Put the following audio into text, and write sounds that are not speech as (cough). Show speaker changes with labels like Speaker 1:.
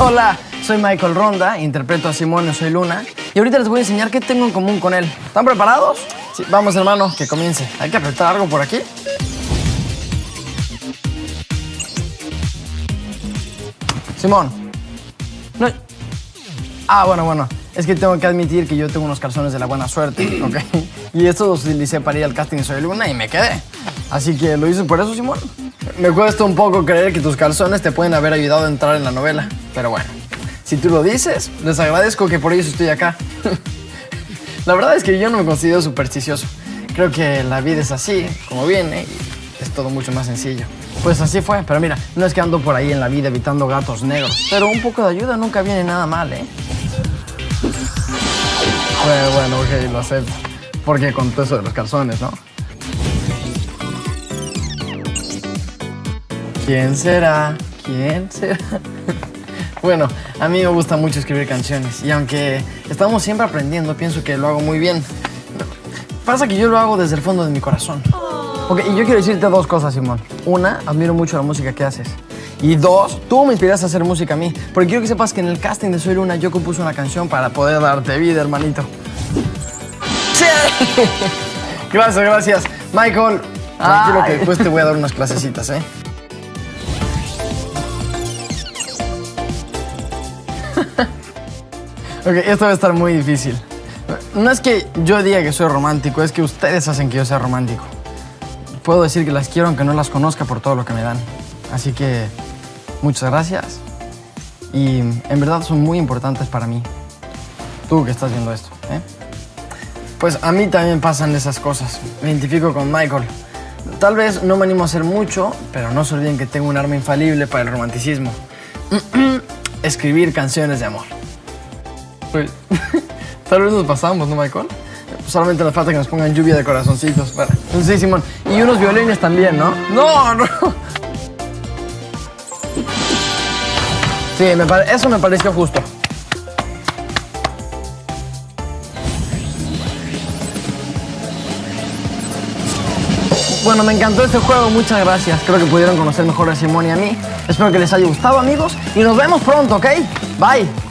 Speaker 1: Hola, soy Michael Ronda, interpreto a Simón y soy Luna. Y ahorita les voy a enseñar qué tengo en común con él. ¿Están preparados? Sí, vamos hermano, que comience. Hay que apretar algo por aquí. Simón. No. Ah, bueno, bueno. Es que tengo que admitir que yo tengo unos calzones de la buena suerte, (clears throat) ¿ok? Y estos los utilicé para ir al casting de Soy Luna y me quedé. Así que lo hice por eso, Simón. Me cuesta un poco creer que tus calzones te pueden haber ayudado a entrar en la novela. Pero bueno, si tú lo dices, les agradezco que por ellos estoy acá. (laughs) la verdad es que yo no me considero supersticioso. Creo que la vida es así, como viene, y es todo mucho más sencillo. Pues así fue, pero mira, no es que ando por ahí en la vida evitando gatos negros, pero un poco de ayuda nunca viene nada mal, ¿eh? Bueno, bueno, ok, lo acepto. Porque con todo eso de los calzones, ¿no? ¿Quién será? ¿Quién será? (laughs) Bueno, a mí me gusta mucho escribir canciones y aunque estamos siempre aprendiendo, pienso que lo hago muy bien. Pasa que yo lo hago desde el fondo de mi corazón. Ok, y yo quiero decirte dos cosas, Simón. Una, admiro mucho la música que haces. Y dos, tú me inspiraste a hacer música a mí. Porque quiero que sepas que en el casting de Soy Luna yo compuse una canción para poder darte vida, hermanito. ¡Sí! (laughs) Gracias, gracias. Michael, tranquilo que después te voy a dar unas clasecitas, ¿eh? Ok, esto va a estar muy difícil. No es que yo diga que soy romántico, es que ustedes hacen que yo sea romántico. Puedo decir que las quiero aunque no las conozca por todo lo que me dan. Así que muchas gracias. Y en verdad son muy importantes para mí. Tú que estás viendo esto, ¿eh? Pues a mí también pasan esas cosas. Me identifico con Michael. Tal vez no me animo a hacer mucho, pero no se olviden que tengo un arma infalible para el romanticismo. (clears throat) Escribir canciones de amor. Pues, (laughs) tal vez nos pasamos, ¿no, Michael? Solamente nos falta que nos pongan lluvia de corazoncitos para... Sí, Simón. Y unos violines también, ¿no? No, no. Sí, me eso me pareció justo. Bueno, me encantó este juego, muchas gracias. Creo que pudieron conocer mejor a Simón y a mí. Espero que les haya gustado, amigos. Y nos vemos pronto, ¿ok? Bye.